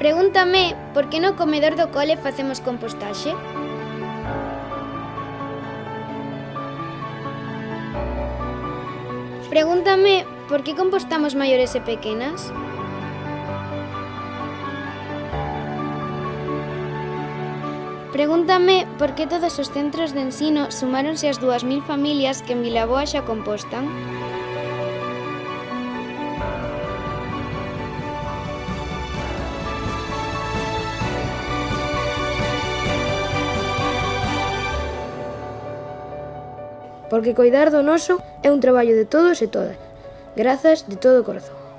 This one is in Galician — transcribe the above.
Pregúntame por que no comedor do cole facemos compostaxe? Pregúntame por que compostamos maiores e pequenas? Pregúntame por que todos os centros de ensino sumáronse as 2.000 familias que en Vilaboa xa compostan? porque coidar do noso é un traballo de todos e todas. Grazas de todo o corazón.